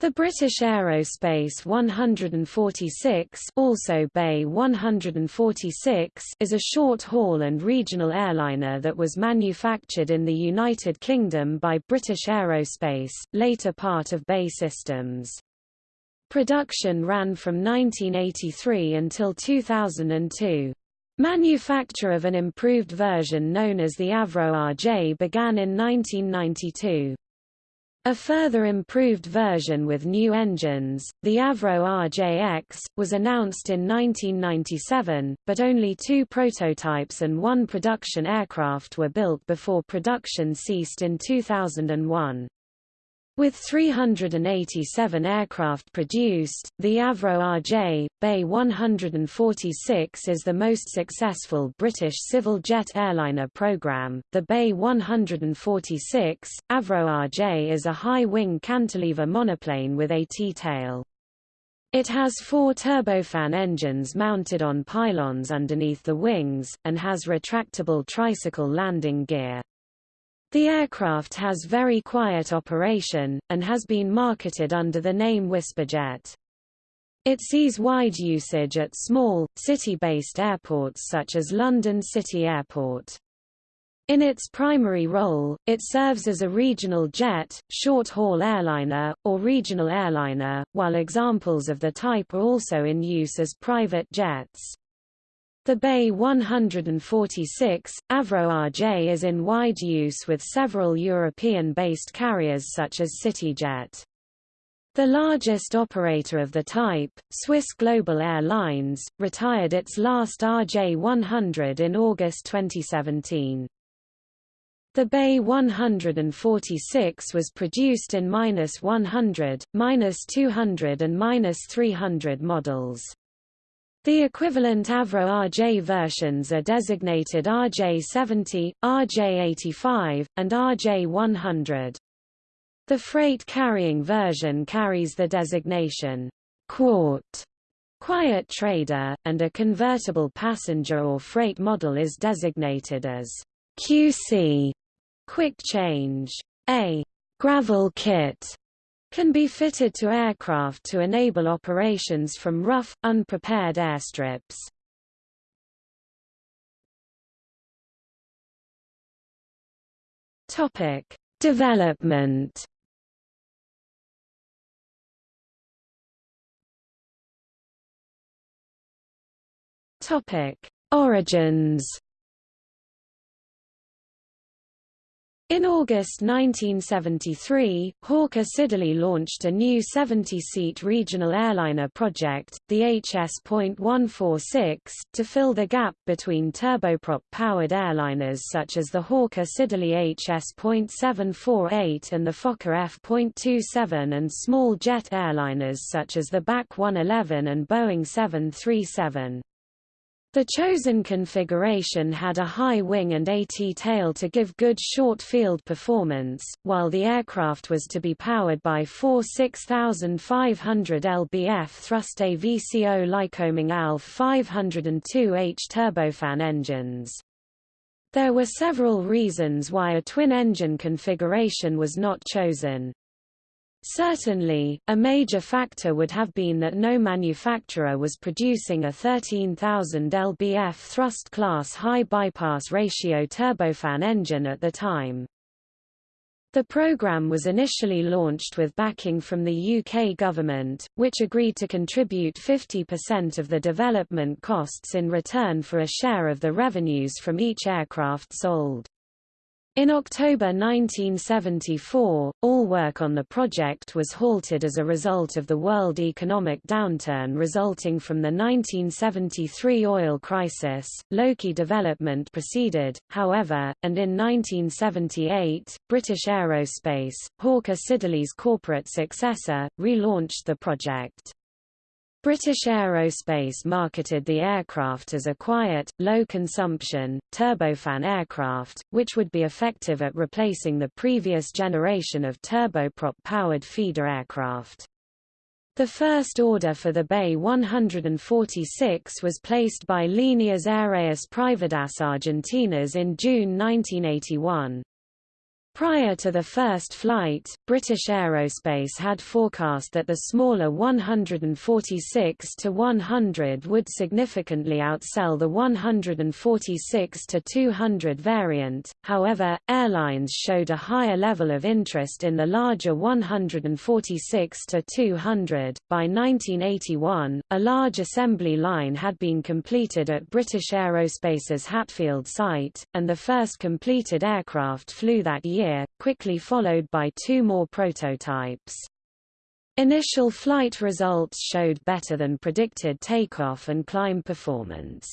The British Aerospace 146, also BAe 146 is a short-haul and regional airliner that was manufactured in the United Kingdom by British Aerospace, later part of BAe Systems. Production ran from 1983 until 2002. Manufacture of an improved version known as the Avro RJ began in 1992. A further improved version with new engines, the Avro RJX, was announced in 1997, but only two prototypes and one production aircraft were built before production ceased in 2001. With 387 aircraft produced, the Avro RJ, BAe 146 is the most successful British civil jet airliner program. The BAe 146, Avro RJ is a high-wing cantilever monoplane with a T-tail. It has four turbofan engines mounted on pylons underneath the wings, and has retractable tricycle landing gear. The aircraft has very quiet operation, and has been marketed under the name Whisperjet. It sees wide usage at small, city-based airports such as London City Airport. In its primary role, it serves as a regional jet, short-haul airliner, or regional airliner, while examples of the type are also in use as private jets. The BAe 146, Avro RJ is in wide use with several European-based carriers such as CityJet. The largest operator of the type, Swiss Global Airlines, retired its last RJ100 in August 2017. The BAe 146 was produced in -100, -200 and -300 models. The equivalent Avro RJ versions are designated RJ70, RJ85, and RJ100. The freight-carrying version carries the designation Quart, Quiet Trader, and a convertible passenger or freight model is designated as QC, Quick Change. A gravel kit can be fitted to aircraft to enable operations from rough, unprepared airstrips. Topic: Development. Topic: Origins. In August 1973, Hawker Siddeley launched a new 70-seat regional airliner project, the HS.146, to fill the gap between turboprop-powered airliners such as the Hawker Siddeley HS.748 and the Fokker F.27 and small jet airliners such as the BAC 111 and Boeing 737. The chosen configuration had a high wing and AT tail to give good short field performance, while the aircraft was to be powered by four 6,500 lbf thrust AVCO Lycoming ALF 502H turbofan engines. There were several reasons why a twin-engine configuration was not chosen. Certainly, a major factor would have been that no manufacturer was producing a 13,000 lbf thrust class high bypass ratio turbofan engine at the time. The program was initially launched with backing from the UK government, which agreed to contribute 50% of the development costs in return for a share of the revenues from each aircraft sold. In October 1974, all work on the project was halted as a result of the world economic downturn resulting from the 1973 oil crisis. Loki development proceeded, however, and in 1978, British Aerospace, Hawker Siddeley's corporate successor, relaunched the project. British Aerospace marketed the aircraft as a quiet, low-consumption, turbofan aircraft, which would be effective at replacing the previous generation of turboprop-powered feeder aircraft. The first order for the BAe 146 was placed by Líneas Aéreas Privadas Argentinas in June 1981. Prior to the first flight, British Aerospace had forecast that the smaller 146-100 would significantly outsell the 146-200 variant, however, airlines showed a higher level of interest in the larger 146-200. By 1981, a large assembly line had been completed at British Aerospace's Hatfield site, and the first completed aircraft flew that year year, quickly followed by two more prototypes. Initial flight results showed better than predicted takeoff and climb performance.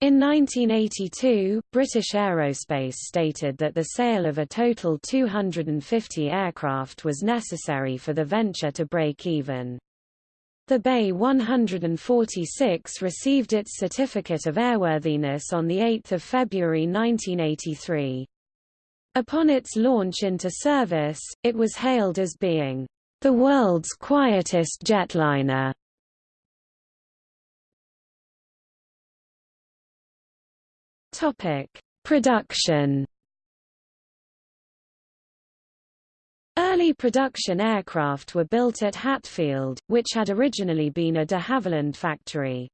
In 1982, British Aerospace stated that the sale of a total 250 aircraft was necessary for the venture to break even. The BAe 146 received its certificate of airworthiness on 8 February 1983. Upon its launch into service, it was hailed as being the world's quietest jetliner. Topic: Production. Early production aircraft were built at Hatfield, which had originally been a de Havilland factory.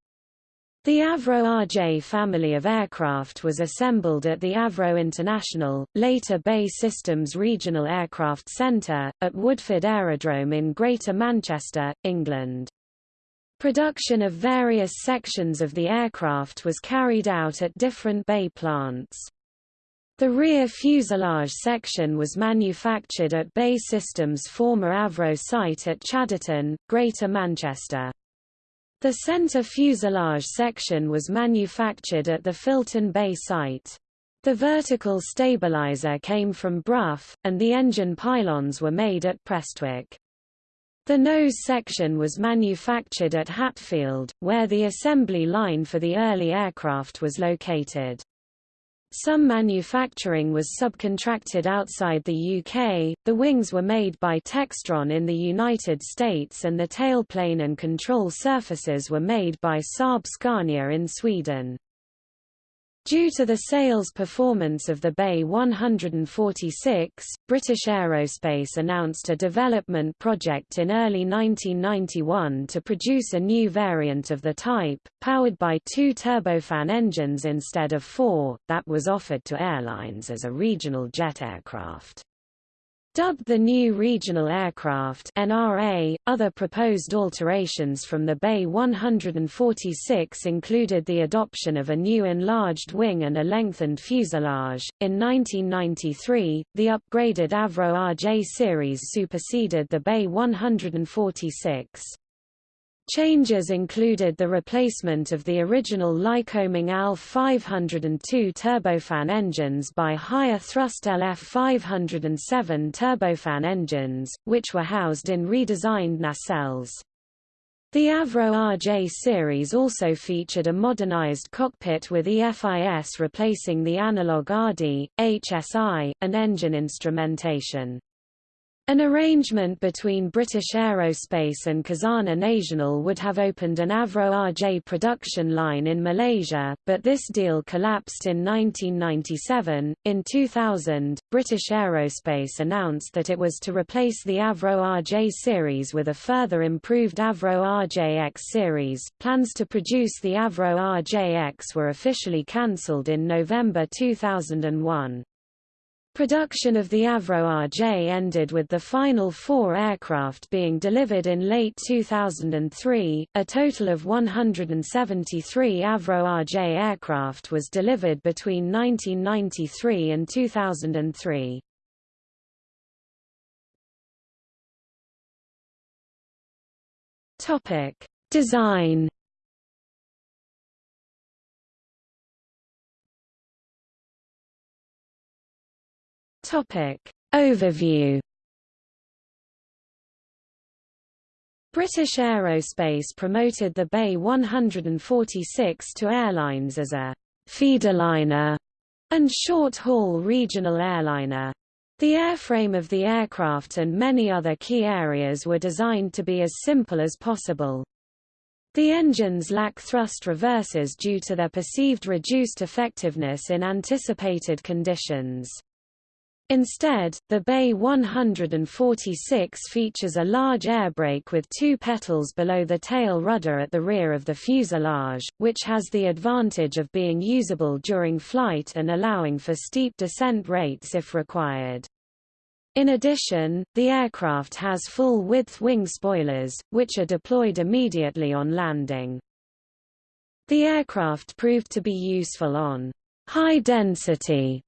The Avro RJ family of aircraft was assembled at the Avro International, later BAE Systems Regional Aircraft Centre, at Woodford Aerodrome in Greater Manchester, England. Production of various sections of the aircraft was carried out at different BAe plants. The rear fuselage section was manufactured at BAE Systems' former Avro site at Chadderton, Greater Manchester. The center fuselage section was manufactured at the Filton BAe site. The vertical stabilizer came from Brough, and the engine pylons were made at Prestwick. The nose section was manufactured at Hatfield, where the assembly line for the early aircraft was located. Some manufacturing was subcontracted outside the UK, the wings were made by Textron in the United States and the tailplane and control surfaces were made by Saab Scania in Sweden. Due to the sales performance of the BAe 146, British Aerospace announced a development project in early 1991 to produce a new variant of the type, powered by two turbofan engines instead of four, that was offered to airlines as a regional jet aircraft. Dubbed the New Regional Aircraft NRA, other proposed alterations from the BAe 146 included the adoption of a new enlarged wing and a lengthened fuselage. In 1993, the upgraded Avro RJ series superseded the BAe 146. Changes included the replacement of the original Lycoming AL-502 turbofan engines by higher thrust LF 507 turbofan engines, which were housed in redesigned nacelles. The Avro RJ series also featured a modernized cockpit with EFIS replacing the analog RD, HSI, and engine instrumentation. An arrangement between British Aerospace and Khazanah Nasional would have opened an Avro RJ production line in Malaysia, but this deal collapsed in 1997. In 2000, British Aerospace announced that it was to replace the Avro RJ series with a further improved Avro RJX series. Plans to produce the Avro RJX were officially cancelled in November 2001. Production of the Avro RJ ended with the final four aircraft being delivered in late 2003. A total of 173 Avro RJ aircraft was delivered between 1993 and 2003. Topic: Design Topic. Overview British Aerospace promoted the BAe 146 to airlines as a feederliner and short-haul regional airliner. The airframe of the aircraft and many other key areas were designed to be as simple as possible. The engines lack thrust reverses due to their perceived reduced effectiveness in anticipated conditions. Instead, the BAe 146 features a large air brake with two petals below the tail rudder at the rear of the fuselage, which has the advantage of being usable during flight and allowing for steep descent rates if required. In addition, the aircraft has full-width wing spoilers, which are deployed immediately on landing. The aircraft proved to be useful on high-density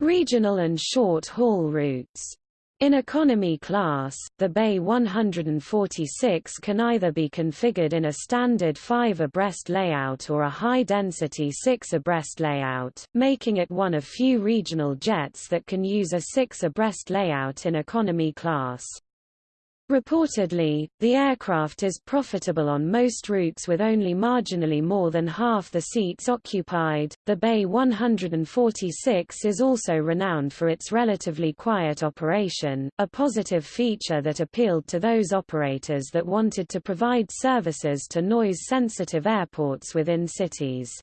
Regional and short-haul routes. In economy class, the BAe 146 can either be configured in a standard 5 abreast layout or a high-density 6 abreast layout, making it one of few regional jets that can use a 6 abreast layout in economy class. Reportedly, the aircraft is profitable on most routes with only marginally more than half the seats occupied. The BAe 146 is also renowned for its relatively quiet operation, a positive feature that appealed to those operators that wanted to provide services to noise-sensitive airports within cities.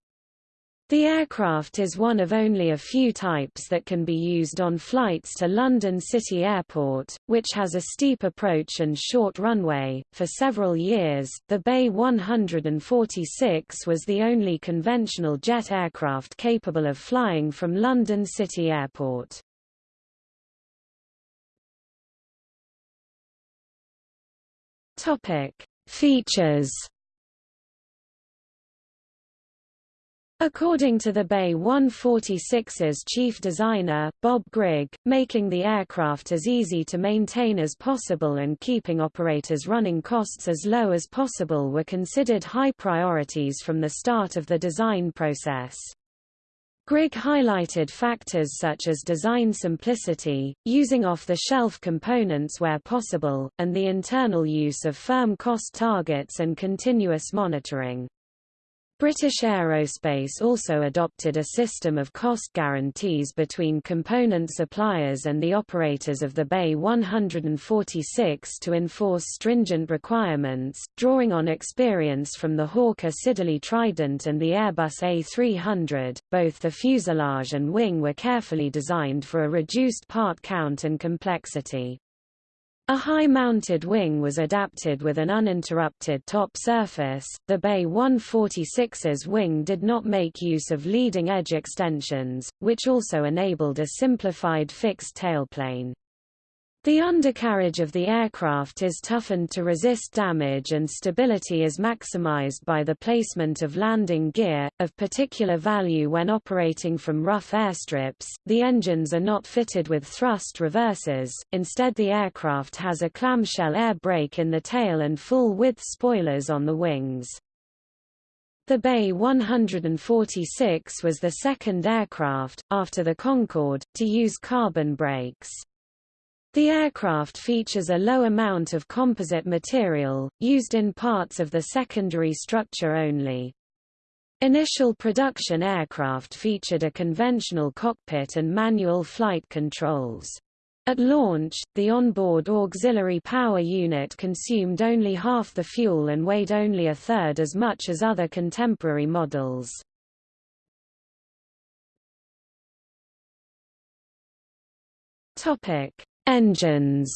The aircraft is one of only a few types that can be used on flights to London City Airport, which has a steep approach and short runway. For several years, the BAe 146 was the only conventional jet aircraft capable of flying from London City Airport. Topic: Features According to the BAe 146's chief designer, Bob Grigg, making the aircraft as easy to maintain as possible and keeping operators running costs as low as possible were considered high priorities from the start of the design process. Grigg highlighted factors such as design simplicity, using off-the-shelf components where possible, and the internal use of firm cost targets and continuous monitoring. British Aerospace also adopted a system of cost guarantees between component suppliers and the operators of the BAe 146 to enforce stringent requirements, drawing on experience from the Hawker Siddeley Trident and the Airbus A300. Both the fuselage and wing were carefully designed for a reduced part count and complexity. A high-mounted wing was adapted with an uninterrupted top surface. The BAe 146's wing did not make use of leading-edge extensions, which also enabled a simplified fixed tailplane. The undercarriage of the aircraft is toughened to resist damage and stability is maximized by the placement of landing gear, of particular value when operating from rough airstrips. The engines are not fitted with thrust reversers, instead the aircraft has a clamshell air brake in the tail and full-width spoilers on the wings. The BAe 146 was the second aircraft, after the Concorde, to use carbon brakes. The aircraft features a low amount of composite material, used in parts of the secondary structure only. Initial production aircraft featured a conventional cockpit and manual flight controls. At launch, the onboard auxiliary power unit consumed only half the fuel and weighed only a third as much as other contemporary models. Topic: Engines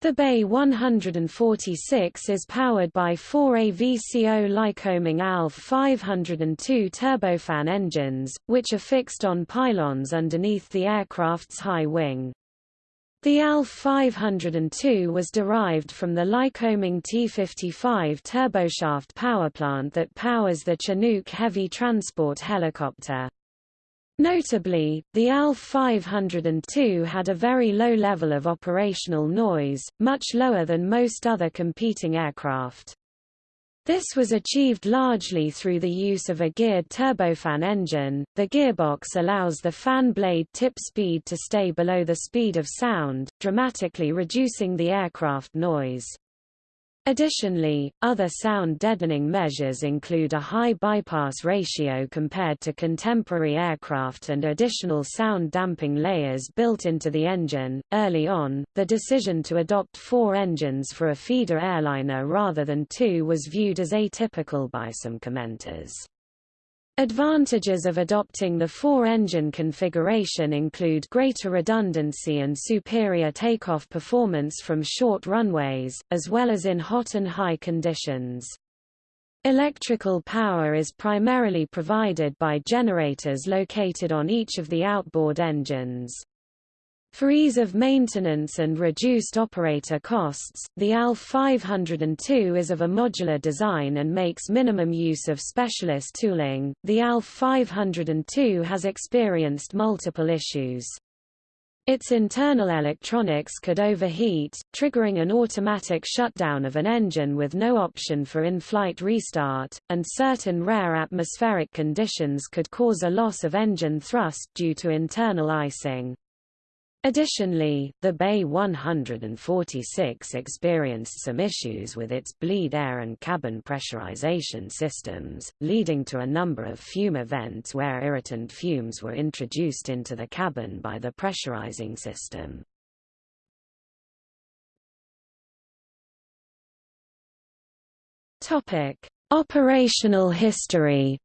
The BAe 146 is powered by four AVCO Lycoming ALF 502 turbofan engines, which are fixed on pylons underneath the aircraft's high wing. The ALF 502 was derived from the Lycoming T-55 turboshaft powerplant that powers the Chinook heavy transport helicopter. Notably, the AL-502 had a very low level of operational noise, much lower than most other competing aircraft. This was achieved largely through the use of a geared turbofan engine. The gearbox allows the fan blade tip speed to stay below the speed of sound, dramatically reducing the aircraft noise. Additionally, other sound deadening measures include a high bypass ratio compared to contemporary aircraft and additional sound damping layers built into the engine. Early on, the decision to adopt four engines for a feeder airliner rather than two was viewed as atypical by some commenters. Advantages of adopting the four-engine configuration include greater redundancy and superior takeoff performance from short runways, as well as in hot and high conditions. Electrical power is primarily provided by generators located on each of the outboard engines. For ease of maintenance and reduced operator costs, the ALF 502 is of a modular design and makes minimum use of specialist tooling. The ALF 502 has experienced multiple issues. Its internal electronics could overheat, triggering an automatic shutdown of an engine with no option for in-flight restart, and certain rare atmospheric conditions could cause a loss of engine thrust due to internal icing. Additionally, the BAe 146 experienced some issues with its bleed air and cabin pressurization systems, leading to a number of fume events where irritant fumes were introduced into the cabin by the pressurizing system. Operational history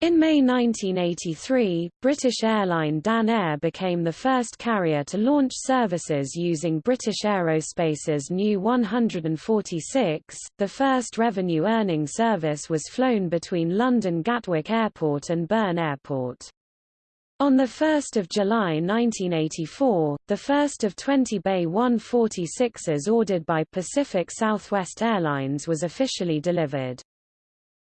In May 1983, British airline Dan Air became the first carrier to launch services using British Aerospace's new 146. The first revenue-earning service was flown between London Gatwick Airport and Bern Airport. On 1 July 1984, the first of 20 BAe 146s ordered by Pacific Southwest Airlines was officially delivered.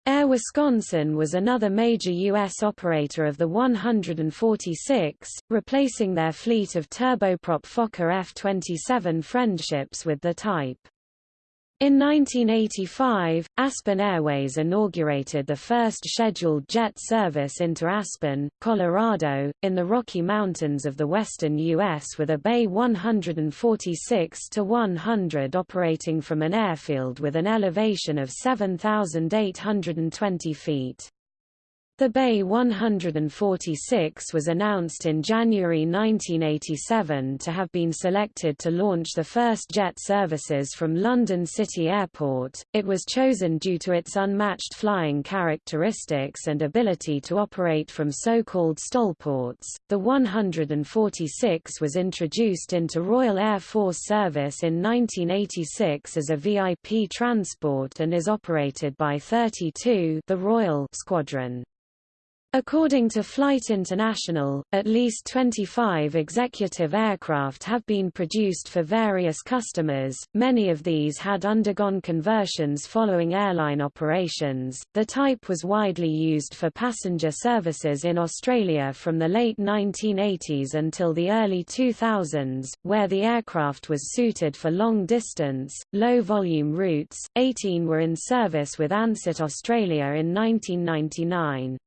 Air Wisconsin was another major U.S. operator of the 146, replacing their fleet of turboprop Fokker F-27 friendships with the type. In 1985, Aspen Airways inaugurated the first scheduled jet service into Aspen, Colorado, in the Rocky Mountains of the western U.S. with a BAe 146-100 operating from an airfield with an elevation of 7,820 feet. The BAe 146 was announced in January 1987 to have been selected to launch the first jet services from London City Airport. It was chosen due to its unmatched flying characteristics and ability to operate from so-called STOLports. The 146 was introduced into Royal Air Force service in 1986 as a VIP transport and is operated by 32 the Royal Squadron. According to Flight International, at least 25 executive aircraft have been produced for various customers, many of these had undergone conversions following airline operations. The type was widely used for passenger services in Australia from the late 1980s until the early 2000s, where the aircraft was suited for long distance, low volume routes. 18 were in service with Ansett Australia in 1999.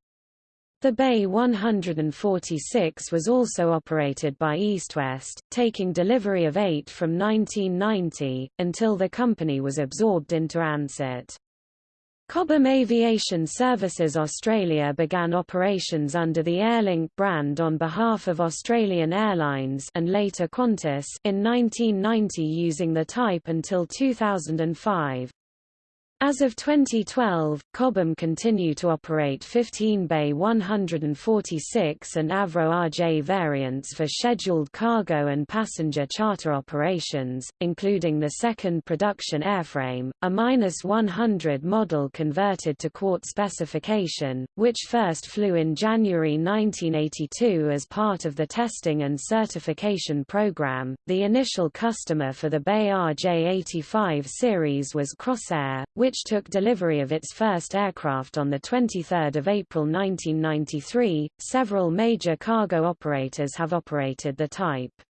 The BAe 146 was also operated by EastWest, taking delivery of eight from 1990, until the company was absorbed into Ansett. Cobham Aviation Services Australia began operations under the Airlink brand on behalf of Australian Airlines and later Qantas in 1990 using the type until 2005. As of 2012, Cobham continue to operate 15 BAe 146 and Avro RJ variants for scheduled cargo and passenger charter operations, including the second production airframe, a -100 model converted to quart specification, which first flew in January 1982 as part of the testing and certification program. The initial customer for the BAe RJ85 series was Crossair, which which took delivery of its first aircraft on 23 April 1993. Several major cargo operators have operated the type.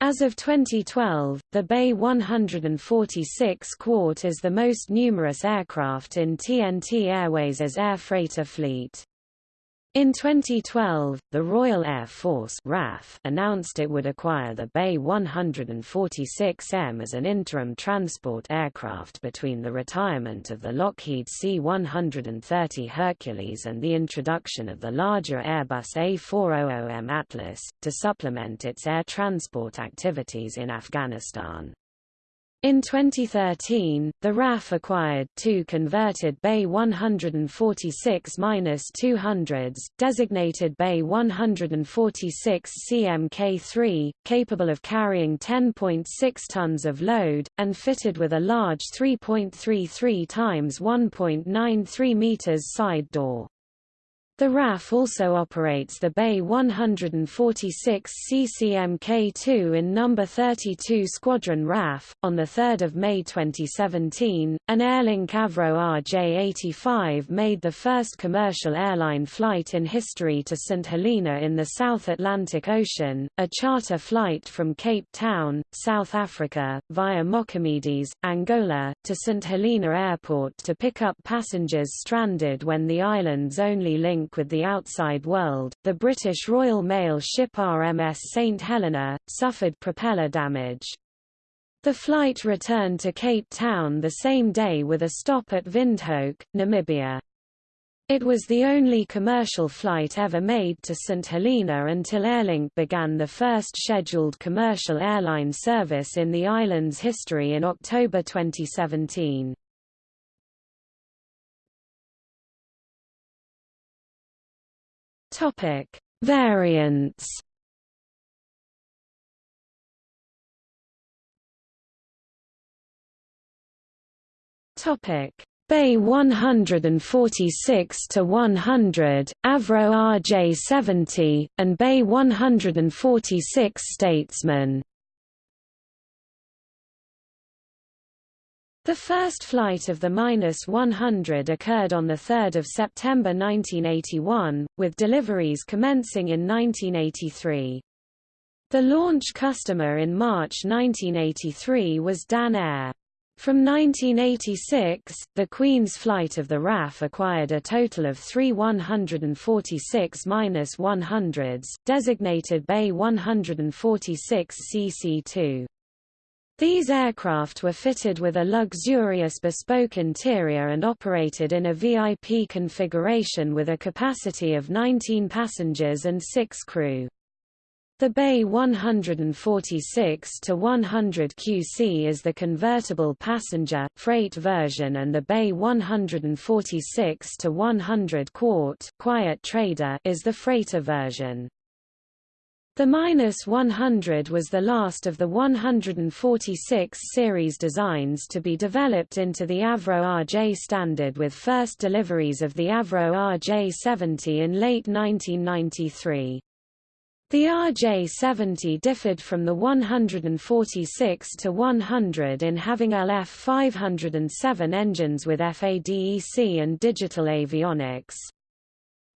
As of 2012, the BAe 146 Quart is the most numerous aircraft in TNT Airways' air freighter fleet. In 2012, the Royal Air Force RAF announced it would acquire the BAe 146M as an interim transport aircraft between the retirement of the Lockheed C-130 Hercules and the introduction of the larger Airbus A400M Atlas, to supplement its air transport activities in Afghanistan. In 2013, the RAF acquired two converted BAe 146-200s, designated BAe 146 CMK3, capable of carrying 10.6 tons of load, and fitted with a large 3.33 times 1.93 meters side door. The RAF also operates the BAe 146 CCMK-2 in No. 32 Squadron RAF. On 3 May 2017, an Airlink Avro RJ-85 made the first commercial airline flight in history to St. Helena in the South Atlantic Ocean, a charter flight from Cape Town, South Africa, via Mochamedes, Angola, to St. Helena Airport to pick up passengers stranded when the island's only link link with the outside world, the British Royal Mail ship RMS St Helena, suffered propeller damage. The flight returned to Cape Town the same day with a stop at Windhoek, Namibia. It was the only commercial flight ever made to St. Helena until Airlink began the first scheduled commercial airline service in the island's history in October 2017. Topic: Variants. Topic: BAe 146 to 100, Avro RJ70, and BAe 146 Statesman. The first flight of the -100 occurred on 3 September 1981, with deliveries commencing in 1983. The launch customer in March 1983 was Dan Air. From 1986, the Queen's flight of the RAF acquired a total of three 146-100s, designated BAe 146 CC2. These aircraft were fitted with a luxurious bespoke interior and operated in a VIP configuration with a capacity of 19 passengers and 6 crew. The BAe 146 to 100 QC is the convertible passenger, freight version and the BAe 146 to 100 Quart quiet trader is the freighter version. The minus 100 was the last of the 146 series designs to be developed into the Avro RJ standard with first deliveries of the Avro RJ70 in late 1993. The RJ70 differed from the 146 to 100 in having LF 507 engines with FADEC and digital avionics.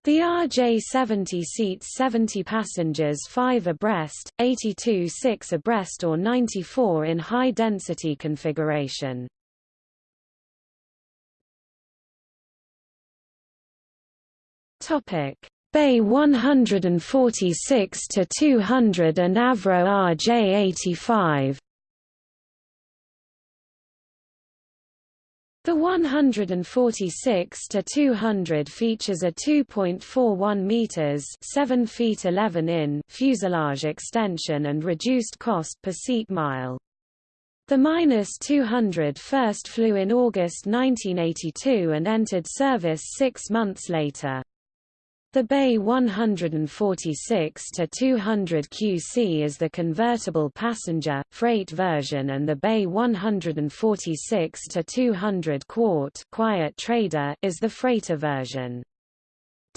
The RJ-70 seats 70 passengers 5 abreast, 82 6 abreast or 94 in high-density configuration. BAe 146 to 200 and Avro RJ85. The 146 to 200 features a 2.41 meters (7 feet 11 in) fuselage extension and reduced cost per seat mile. The minus 200 first flew in August 1982 and entered service six months later. The BAe 146-200 QC is the convertible passenger, freight version and the BAe 146-200 Quart quiet trader is the freighter version.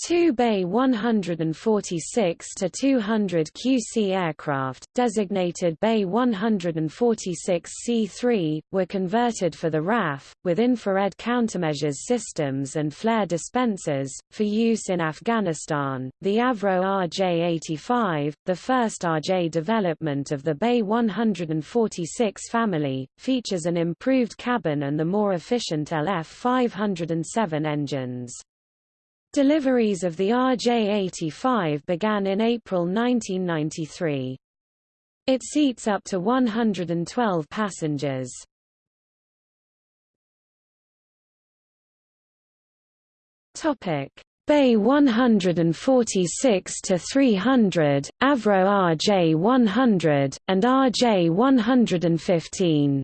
Two BAe 146 to 200 QC aircraft, designated BAe 146 C3, were converted for the RAF, with infrared countermeasures systems and flare dispensers, for use in Afghanistan. The Avro RJ-85, the first RJ development of the BAe 146 family, features an improved cabin and the more efficient LF 507 engines. Deliveries of the RJ-85 began in April 1993. It seats up to 112 passengers. Topic: BAe 146 to 300, Avro RJ 100, and RJ 115.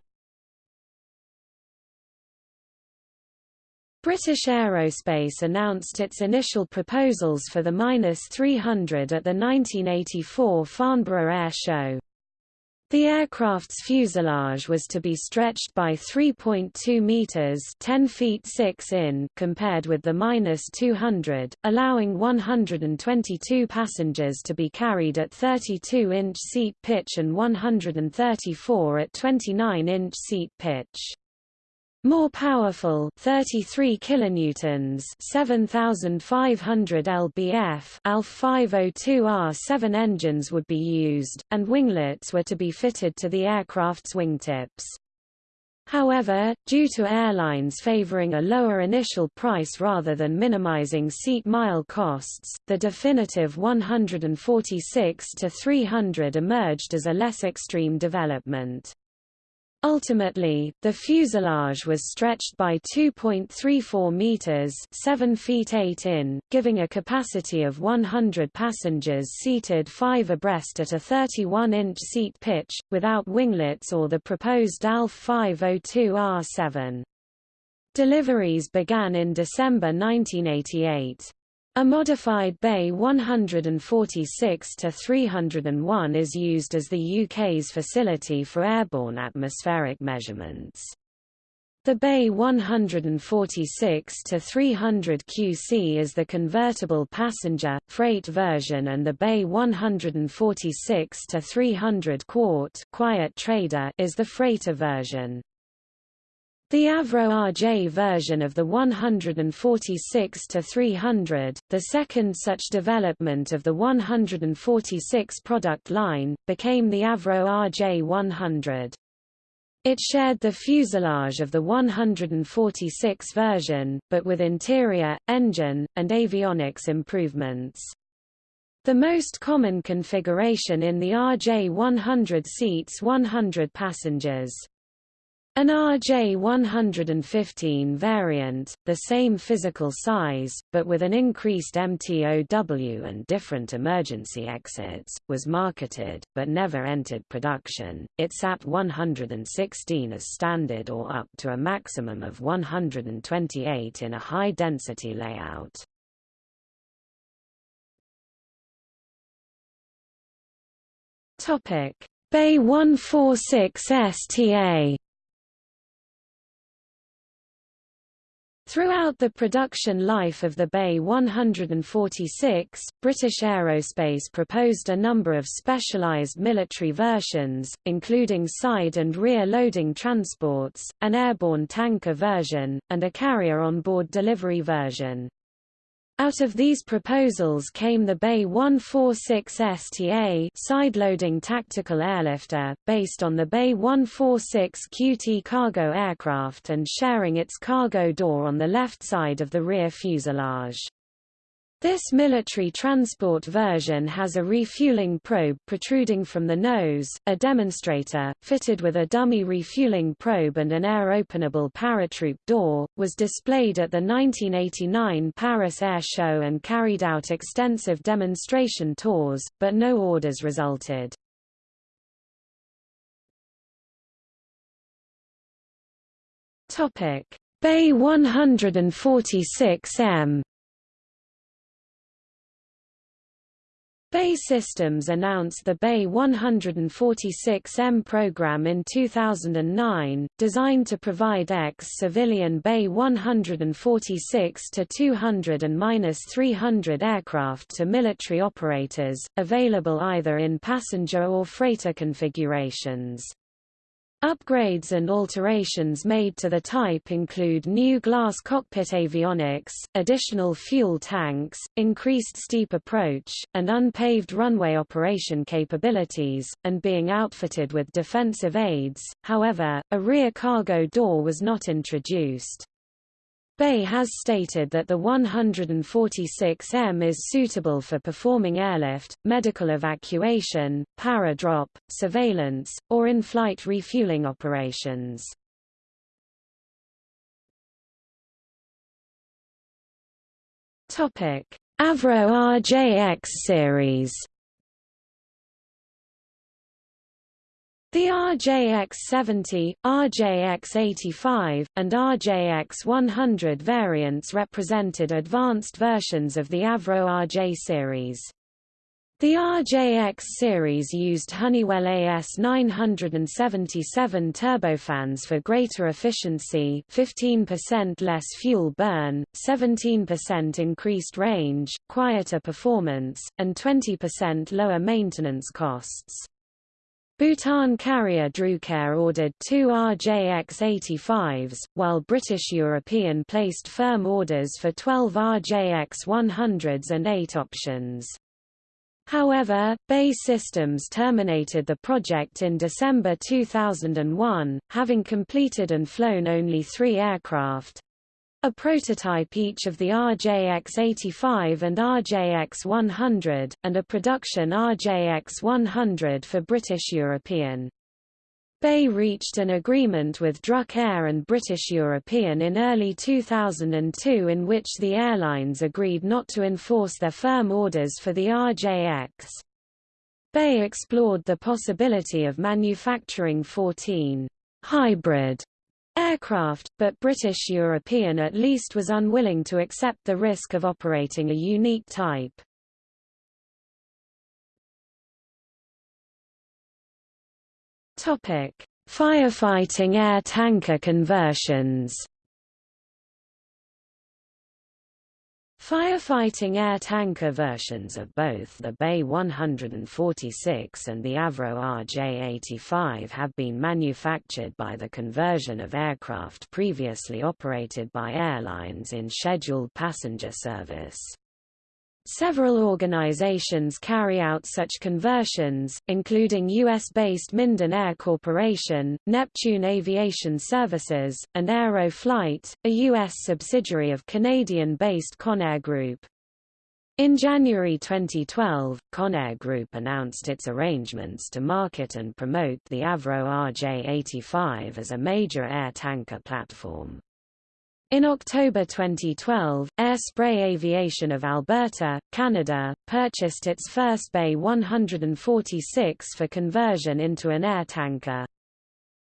British Aerospace announced its initial proposals for the -300 at the 1984 Farnborough Air Show. The aircraft's fuselage was to be stretched by 3.2 meters (10 feet 6 in) compared with the -200, allowing 122 passengers to be carried at 32-inch seat pitch and 134 at 29-inch seat pitch. More powerful 33 kilonewtons 7500 lbf ALF 502R7 engines would be used and winglets were to be fitted to the aircraft's wingtips. However, due to airlines favoring a lower initial price rather than minimizing seat mile costs, the definitive 146-300 emerged as a less extreme development. Ultimately, the fuselage was stretched by 2.34 meters, 7 feet 8 in, giving a capacity of 100 passengers seated 5 abreast at a 31-inch seat pitch without winglets or the proposed ALF 502R7. Deliveries began in December 1988. A modified BAe 146-301 is used as the UK's facility for airborne atmospheric measurements. The BAe 146-300 QC is the convertible passenger, freight version and the BAe 146-300 Quart quiet trader is the freighter version. The Avro RJ version of the 146-300, the second such development of the 146 product line, became the Avro RJ 100. It shared the fuselage of the 146 version, but with interior, engine, and avionics improvements. The most common configuration in the RJ 100 seats 100 passengers. An RJ115 variant, the same physical size, but with an increased MTOW and different emergency exits, was marketed, but never entered production. It sat 116 as standard or up to a maximum of 128 in a high-density layout. BAe 146 STA Throughout the production life of the BAe 146, British Aerospace proposed a number of specialised military versions, including side and rear loading transports, an airborne tanker version, and a carrier-on-board delivery version. Out of these proposals came the BAe 146STA side-loading tactical airlifter, based on the BAe 146 QT cargo aircraft and sharing its cargo door on the left side of the rear fuselage. This military transport version has a refueling probe protruding from the nose, a demonstrator, fitted with a dummy refueling probe and an air-openable paratroop door, was displayed at the 1989 Paris Air Show and carried out extensive demonstration tours, but no orders resulted. BAe 146M BAE Systems announced the BAe 146M program in 2009, designed to provide ex-civilian BAe 146-200 and -300 aircraft to military operators, available either in passenger or freighter configurations. Upgrades and alterations made to the type include new glass cockpit avionics, additional fuel tanks, increased steep approach, and unpaved runway operation capabilities, and being outfitted with defensive aids, however, a rear cargo door was not introduced. BAe has stated that the 146M is suitable for performing airlift, medical evacuation, para-drop, surveillance, or in-flight refueling operations. Avro RJX series The RJX-70, RJX-85, and RJX-100 variants represented advanced versions of the Avro RJ series. The RJX series used Honeywell AS977 turbofans for greater efficiency 15% less fuel burn, 17% increased range, quieter performance, and 20% lower maintenance costs. Bhutan carrier Druk Air ordered two RJX-85s, while British European placed firm orders for 12 RJX-100s and 8 options. However, BAE Systems terminated the project in December 2001, having completed and flown only three aircraft, a prototype each of the RJX-85 and RJX-100, and a production RJX-100 for British European. BAe reached an agreement with Druk Air and British European in early 2002 in which the airlines agreed not to enforce their firm orders for the RJX. BAe explored the possibility of manufacturing 14 hybrid aircraft, but British European at least was unwilling to accept the risk of operating a unique type. Topic: Firefighting air tanker conversions. Firefighting air tanker versions of both the BAe 146 and the Avro RJ-85 have been manufactured by the conversion of aircraft previously operated by airlines in scheduled passenger service. Several organizations carry out such conversions, including U.S.-based Minden Air Corporation, Neptune Aviation Services, and Aero-Flite, a U.S. subsidiary of Canadian-based Conair Group. In January 2012, Conair Group announced its arrangements to market and promote the Avro RJ-85 as a major air tanker platform. In October 2012, Air Spray Aviation of Alberta, Canada, purchased its first BAe 146 for conversion into an air tanker.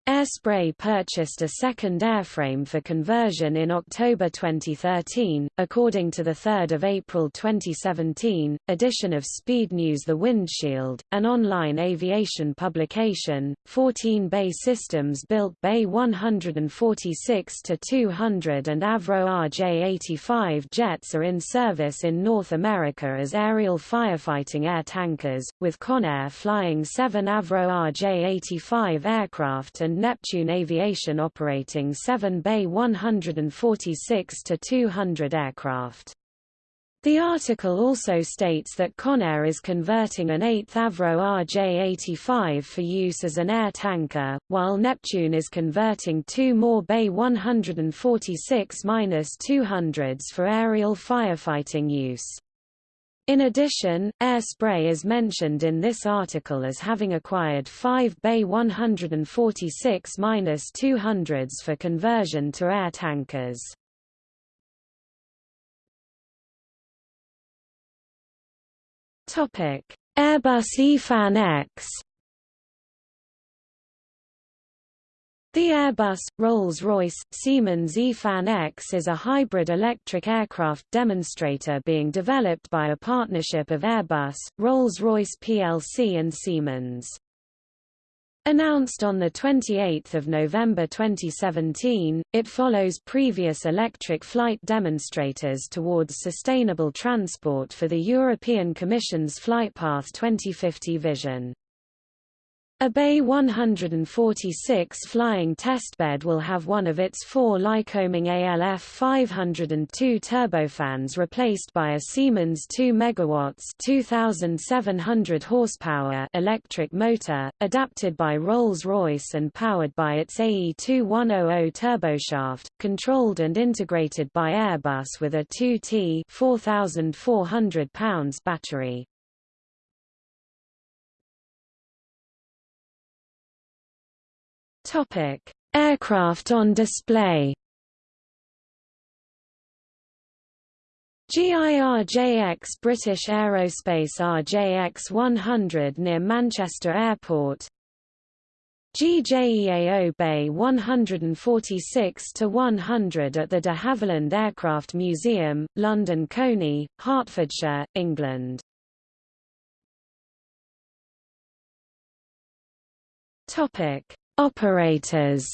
Airspray purchased a second airframe for conversion in October 2013. According to the 3rd of April 2017 edition of Speed News The Windshield, an online aviation publication, 14 BAE Systems built BAe 146 to 200 and Avro RJ-85 jets are in service in North America as aerial firefighting air tankers, with Conair flying seven Avro RJ-85 aircraft and Neptune Aviation operating 7-BAe 146-200 aircraft. The article also states that Conair is converting an 8th Avro RJ-85 for use as an air tanker, while Neptune is converting two more BAe 146-200s for aerial firefighting use. In addition, air spray is mentioned in this article as having acquired five BAe 146-200s for conversion to air tankers. Airbus EFAN X The Airbus, Rolls-Royce, Siemens EFAN X is a hybrid electric aircraft demonstrator being developed by a partnership of Airbus, Rolls-Royce plc and Siemens. Announced on 28 November 2017, it follows previous electric flight demonstrators towards sustainable transport for the European Commission's Flightpath 2050 vision. A BAe 146 flying testbed will have one of its four Lycoming ALF 502 turbofans replaced by a Siemens 2 MW 2700 horsepower electric motor, adapted by Rolls-Royce and powered by its AE2100 turboshaft, controlled and integrated by Airbus with a 2T 4,400 pounds battery. Topic: Aircraft on display. GIRJX British Aerospace RJX 100 near Manchester Airport GJEAO BAe 146 to 100 at the de Havilland Aircraft Museum, London Colney, Hertfordshire, England. Operators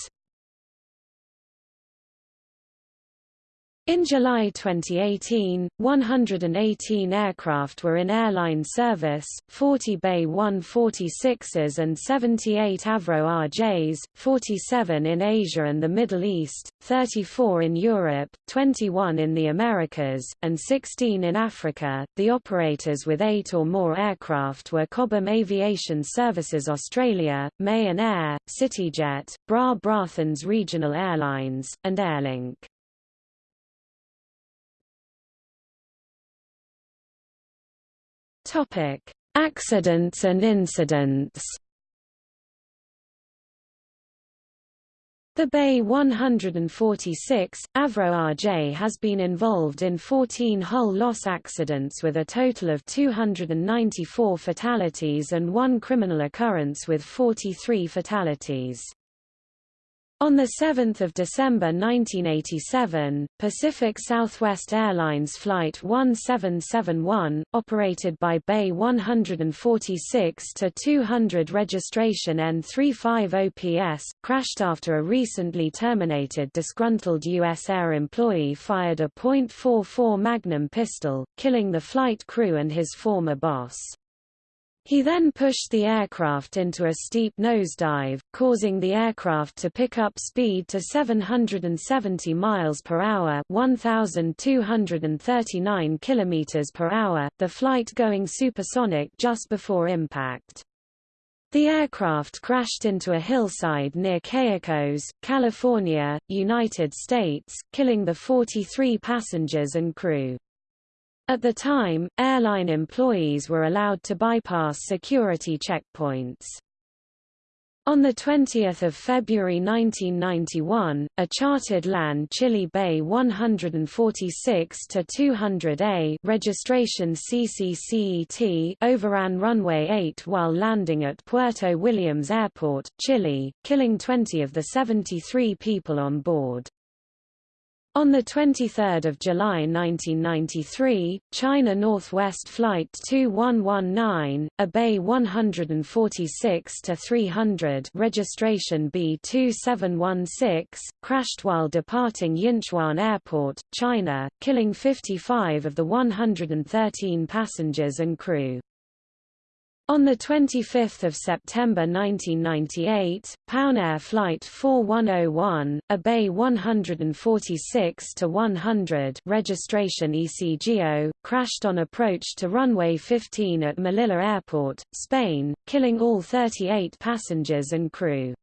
In July 2018, 118 aircraft were in airline service, 40 BAe 146s and 78 Avro RJs, 47 in Asia and the Middle East, 34 in Europe, 21 in the Americas, and 16 in Africa. The operators with eight or more aircraft were Cobham Aviation Services Australia, Mahan Air, CityJet, Bra Braathens Regional Airlines, and Airlink. Topic: Accidents and incidents. The BAe 146, Avro RJ has been involved in 14 hull loss accidents with a total of 294 fatalities and one criminal occurrence with 43 fatalities. On 7 December 1987, Pacific Southwest Airlines Flight 1771, operated by BAe 146-200 registration N350PS, crashed after a recently terminated disgruntled U.S. Air employee fired a .44 Magnum pistol, killing the flight crew and his former boss. He then pushed the aircraft into a steep nosedive, causing the aircraft to pick up speed to 770 miles per hour, 1239 kilometers per hour, the flight going supersonic just before impact. The aircraft crashed into a hillside near Cayucos, California, United States, killing the 43 passengers and crew. At the time, airline employees were allowed to bypass security checkpoints. On 20 February 1991, a chartered LAN Chile BAe 146-200A registration CCCET overran runway 8 while landing at Puerto Williams Airport, Chile, killing 20 of the 73 people on board. On 23 July 1993, China Northwest Flight 2119, a BAe 146-300 registration B2716, crashed while departing Yinchuan Airport, China, killing 55 of the 113 passengers and crew. On 25 September 1998, Pauknair Flight 4101, a BAe 146 to 100 registration ECGO, crashed on approach to runway 15 at Melilla Airport, Spain, killing all 38 passengers and crew.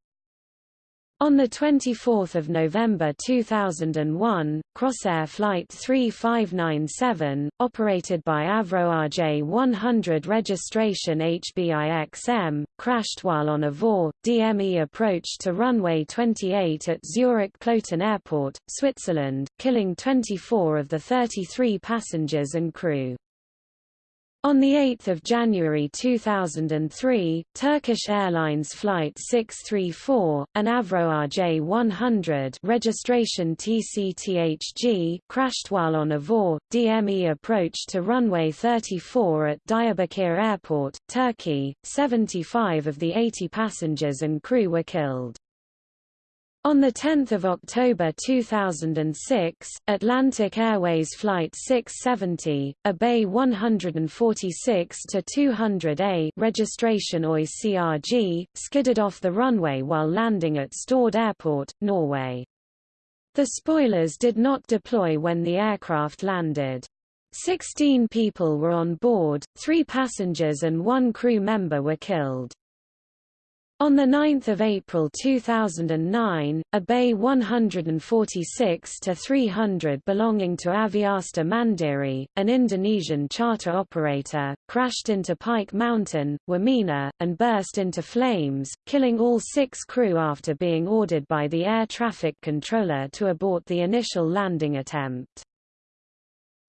On 24 November 2001, Crossair Flight 3597, operated by Avro RJ-100 registration HBIXM, crashed while on a VOR, DME approach to runway 28 at Zurich Kloten Airport, Switzerland, killing 24 of the 33 passengers and crew. On 8 January 2003, Turkish Airlines Flight 634, an Avro RJ-100 registration TCTHG crashed while on a VOR, DME approach to runway 34 at Diyarbakir Airport, Turkey. 75 of the 80 passengers and crew were killed. On 10 October 2006, Atlantic Airways Flight 670, a BAe 146-200A registration OI CRG, skidded off the runway while landing at Stord Airport, Norway. The spoilers did not deploy when the aircraft landed. Sixteen people were on board, three passengers and one crew member were killed. On 9 April 2009, a BAe 146-300 belonging to Aviastar Mandiri, an Indonesian charter operator, crashed into Pike Mountain, Wamena, and burst into flames, killing all six crew after being ordered by the air traffic controller to abort the initial landing attempt.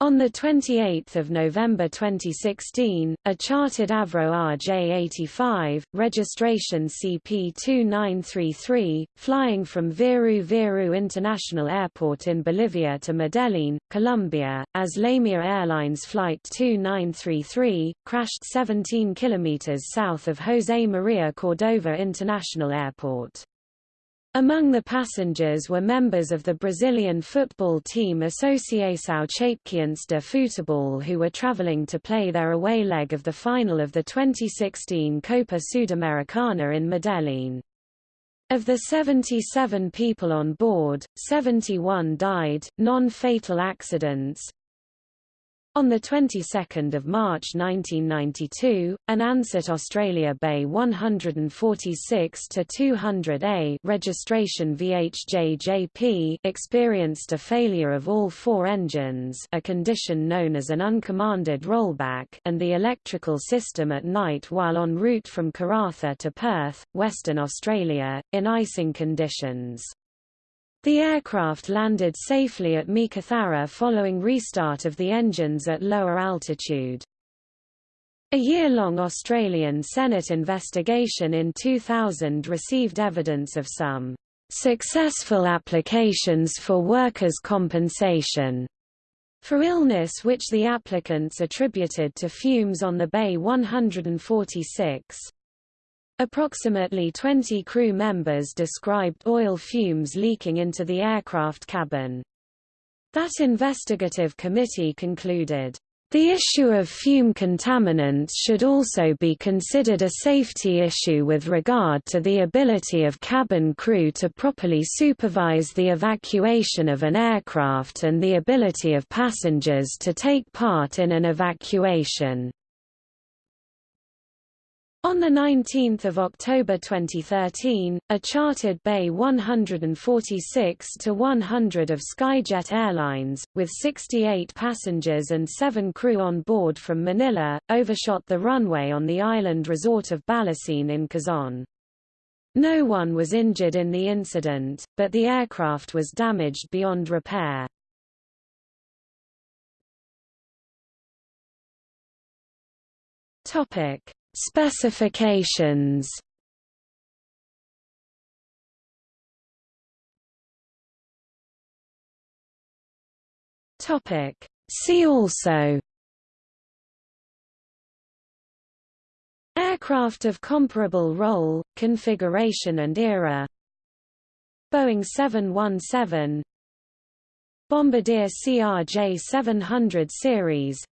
On 28 November 2016, a chartered Avro RJ-85, registration CP2933, flying from Viru Viru International Airport in Bolivia to Medellin, Colombia, as LaMia Airlines Flight 2933, crashed 17 km south of José María Cordova International Airport. Among the passengers were members of the Brazilian football team Associação Chapecoense de Futebol who were traveling to play their away leg of the final of the 2016 Copa Sudamericana in Medellin. Of the 77 people on board, 71 died, non-fatal accidents, on the 22nd of March 1992, an Ansett Australia BAe 146 200A registration VHJJP experienced a failure of all four engines, a condition known as an uncommanded rollback, and the electrical system at night while en route from Karratha to Perth, Western Australia, in icing conditions. The aircraft landed safely at Meekatharra following restart of the engines at lower altitude. A year-long Australian Senate investigation in 2000 received evidence of some successful applications for workers' compensation for illness which the applicants attributed to fumes on the BAe 146. Approximately 20 crew members described oil fumes leaking into the aircraft cabin. That investigative committee concluded, the issue of fume contaminants should also be considered a safety issue with regard to the ability of cabin crew to properly supervise the evacuation of an aircraft and the ability of passengers to take part in an evacuation. On 19 October 2013, a chartered BAe 146-100 of Skyjet Airlines, with 68 passengers and 7 crew on board from Manila, overshot the runway on the island resort of Balesin in Quezon. No one was injured in the incident, but the aircraft was damaged beyond repair. Topic Specifications. Topic. See also. Aircraft of comparable role, configuration and era. Boeing 717 Bombardier CRJ 700 series.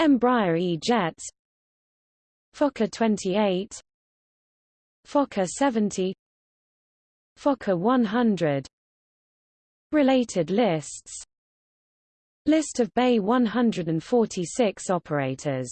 Embraer E-Jets Fokker 28 Fokker 70 Fokker 100 Related lists. List of BAe 146 operators